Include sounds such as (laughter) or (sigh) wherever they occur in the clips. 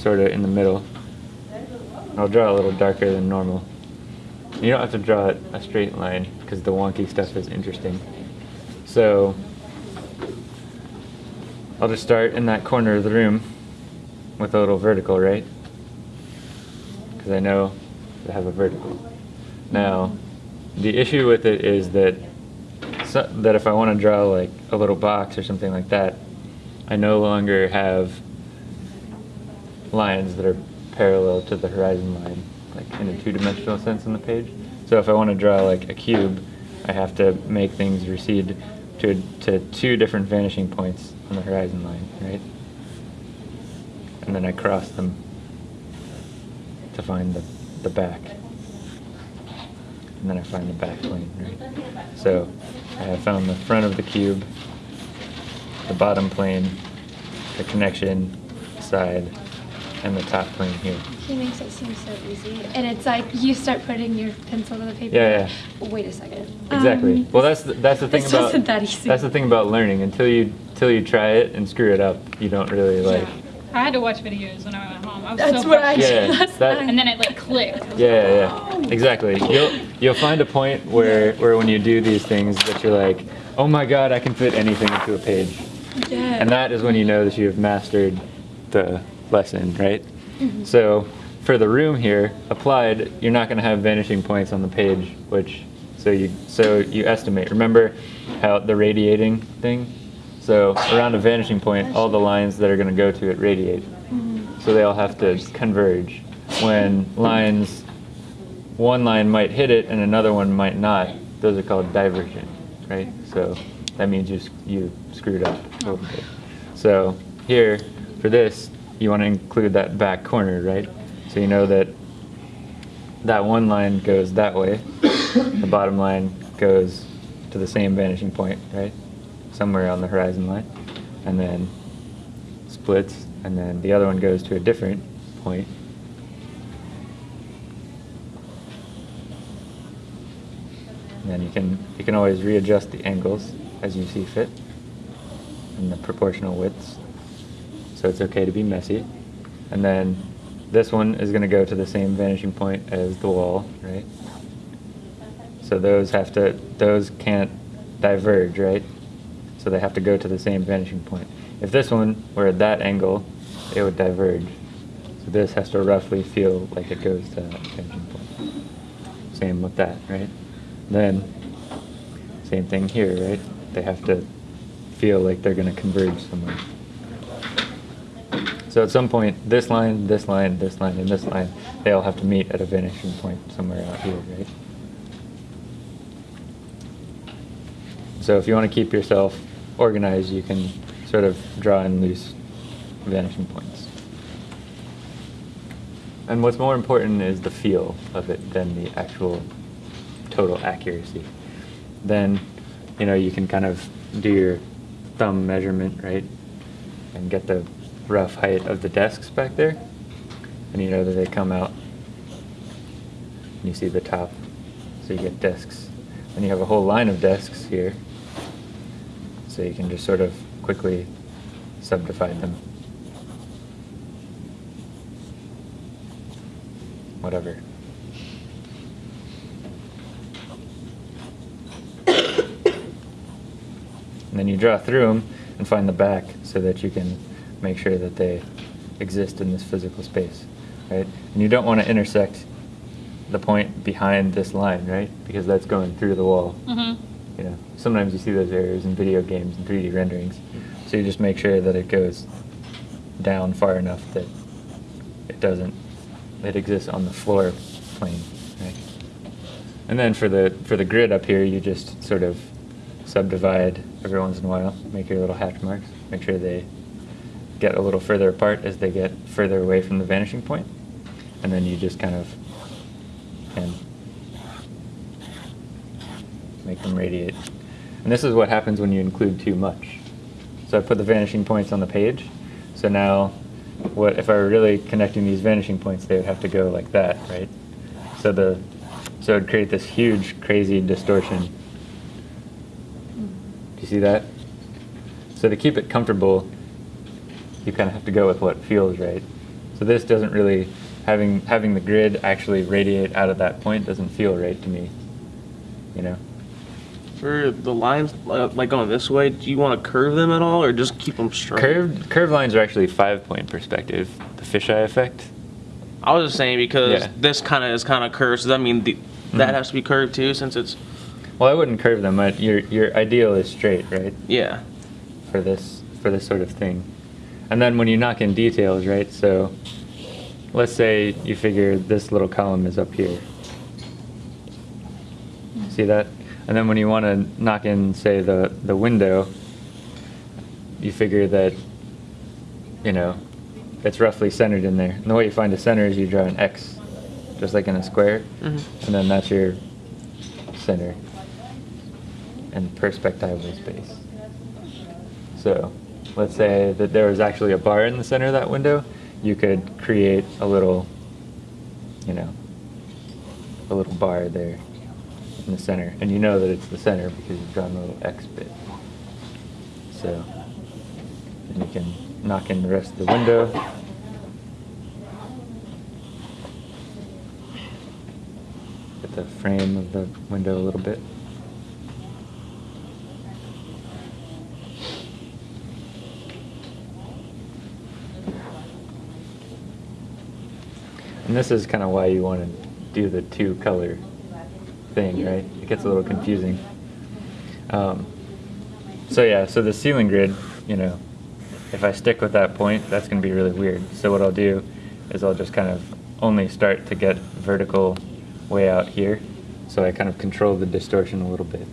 sort of in the middle. I'll draw a little darker than normal. You don't have to draw it a straight line because the wonky stuff is interesting. So I'll just start in that corner of the room with a little vertical, right? Because I know to have a vertical. Now, the issue with it is that so, that if I want to draw like a little box or something like that, I no longer have lines that are parallel to the horizon line, like in a two-dimensional sense on the page. So if I want to draw like a cube, I have to make things recede to, to two different vanishing points on the horizon line, right? And then I cross them to find the, the back. And then I find the back plane, right? So I have found the front of the cube, the bottom plane, the connection side, and the top plane here. He makes it seem so easy. And it's like you start putting your pencil to the paper. Yeah, yeah. Wait a second. Exactly. Um, well, that's the, that's the thing this about wasn't that easy. that's the thing about learning. Until you until you try it and screw it up, you don't really like. I had to watch videos when I went home. I was That's so what I frustrated. Yeah, did that- And then it like clicked. Yeah, yeah, yeah. Exactly. You'll you'll find a point where where when you do these things that you're like, oh my god, I can fit anything into a page, yeah. and that is when you know that you have mastered the lesson, right? Mm-hmm. So for the room here, applied, you're not going to have vanishing points on the page, which so you so you estimate. Remember how the radiating thing? So around a vanishing point, all the lines that are going to go to it radiate. So they all have to converge. When lines, one line might hit it and another one might not, those are called divergent, right? So that means you, you screwed up a little bit. So here, for this, you want to include that back corner, right? So you know that that one line goes that way, the bottom line goes to the same vanishing point, right? Somewhere on the horizon line, and then splits, and then the other one goes to a different point. And then you can you can always readjust the angles as you see fit and the proportional widths. So it's okay to be messy. And then this one is going to go to the same vanishing point as the wall, right? So those have to those can't diverge, right? So they have to go to the same vanishing point. If this one were at that angle, it would diverge. So this has to roughly feel like it goes to that vanishing point. Same with that, right? Then, same thing here, right? They have to feel like they're going to converge somewhere. So at some point, this line, this line, this line, and this line, they all have to meet at a vanishing point somewhere out here, right? So if you want to keep yourself organized, you can sort of draw in loose vanishing points. And what's more important is the feel of it than the actual total accuracy. Then, you know, you can kind of do your thumb measurement, right? And get the rough height of the desks back there. And you know that they come out. And you see the top. So you get desks. And you have a whole line of desks here. So you can just sort of quickly subdivide them. Whatever. (coughs) And then you draw through them and find the back so that you can make sure that they exist in this physical space, right? And you don't want to intersect the point behind this line, right? Because that's going through the wall. Mm-hmm. You know, sometimes you see those errors in video games and 3D renderings. So you just make sure that it goes down far enough that it doesn't, it exists on the floor plane, right? And then for the for the grid up here, you just sort of subdivide every once in a while, make your little hatch marks, make sure they get a little further apart as they get further away from the vanishing point, and then you just kind of can make them radiate. And this is what happens when you include too much. So I put the vanishing points on the page. So now, what if I were really connecting these vanishing points, they would have to go like that, right? So the so it would create this huge, crazy distortion. Do you see that? So to keep it comfortable, you kind of have to go with what feels right. So this doesn't really, having, having the grid actually radiate out of that point doesn't feel right to me. You know? For the lines, uh, like going this way, do you want to curve them at all, or just keep them straight? Curved, curved lines are actually five point perspective, the fisheye effect. I was just saying because Yeah. this kind of is kind of curved. So that mean the, that Mhm. has to be curved too, since it's Well, I wouldn't curve them. I, your, your ideal is straight, right? yeah. For this, for this sort of thing. And then when you knock in details, right? So let's say you figure this little column is up here. See that? And then when you want to knock in, say, the, the window, you figure that, you know, it's roughly centered in there. And the way you find a center is you draw an X, just like in a square. Mhm. And then that's your center and perspectival space. So let's say that there was actually a bar in the center of that window. You could create a little, you know, a little bar there in the center. And you know that it's the center because you've drawn a little X bit. So you can knock in the rest of the window. Get the frame of the window a little bit. And this is kind of why you want to do the two color thing, right? It gets a little confusing. Um, so yeah, so the ceiling grid, you know, if I stick with that point, that's going to be really weird. So what I'll do is I'll just kind of only start to get vertical way out here. So I kind of control the distortion a little bit.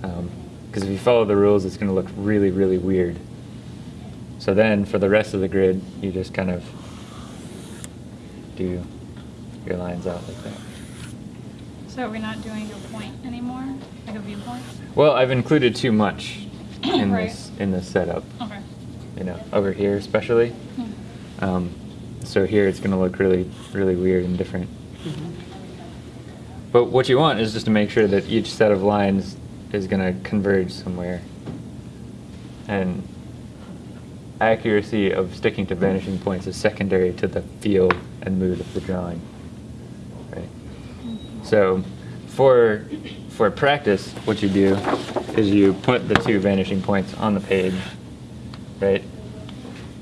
Because if you follow the rules, it's going to look really, really weird. So then for the rest of the grid, you just kind of do your lines out like that. So we're not doing a point anymore, like a viewpoint? Well, I've included too much (clears throat) in Right. this in this setup. Okay. You know, over here especially. Yeah. Um, so here it's going to look really, really weird and different. But what you want is just to make sure that each set of lines is going to converge somewhere. And accuracy of sticking to vanishing points is secondary to the feel and mood of the drawing. Right? So for for practice, what you do is you put the two vanishing points on the page, right?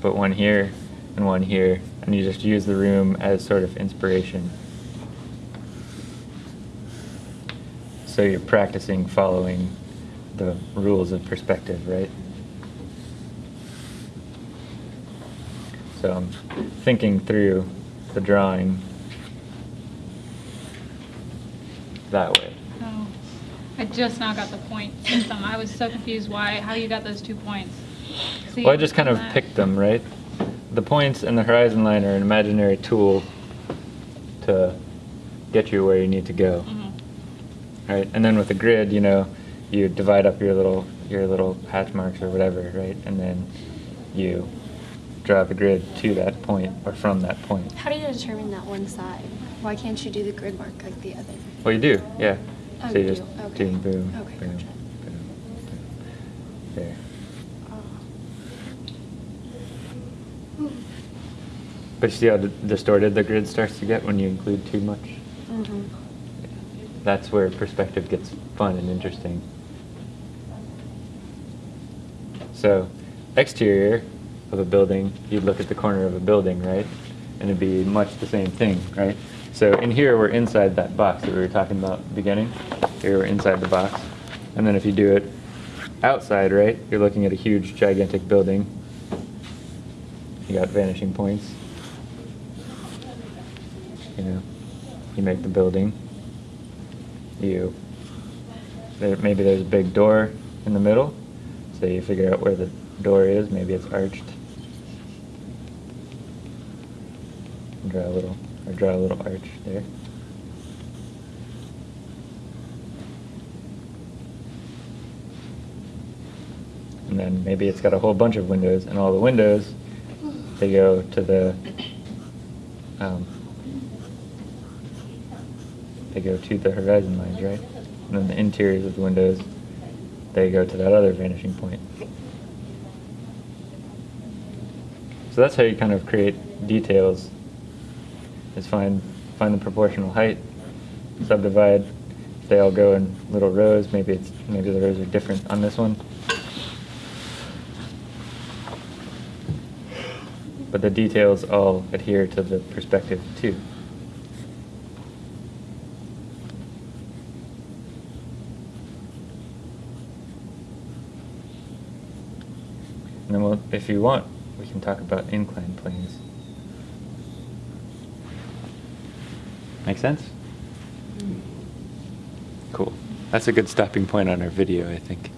Put one here and one here, and you just use the room as sort of inspiration. So you're practicing following the rules of perspective, right? So I'm thinking through the drawing that way. Oh, I just now got the point system. I was so confused why, how you got those two points. See, Well, I just kind of that- picked them, right? The points and the horizon line are an imaginary tool to get you where you need to go, Mhm. right? And then with the grid, you know, you divide up your little your little hatch marks or whatever, right? And then you draw the grid to that point or from that point. How do you determine that one side? Why can't you do the grid mark like the other? Well, you do, yeah. Oh, so you you just do, okay. boom, boom, Okay, boom, gotcha. boom, boom. There. Oh. But you see how d- distorted the grid starts to get when you include too much? Mm-hmm. That's where perspective gets fun and interesting. So, exterior of a building, you'd look at the corner of a building, right? And it'd be much the same thing, right? So in here, we're inside that box that we were talking about at the beginning. Here, we're inside the box. And then if you do it outside, right, you're looking at a huge, gigantic building. You got vanishing points. You know, you make the building. You, there, maybe there's a big door in the middle, so you figure out where the door is. Maybe it's arched. Draw a little, or draw a little arch there. And then maybe it's got a whole bunch of windows, and all the windows, they go to the, um, they go to the horizon lines, right? And then the interiors of the windows, they go to that other vanishing point. So that's how you kind of create details. Is find find the proportional height, subdivide. They all go in little rows. Maybe it's maybe the rows are different on this one. But the details all adhere to the perspective too. And then we'll, if you want, we can talk about inclined planes. Make sense? Cool. That's a good stopping point on our video, I think.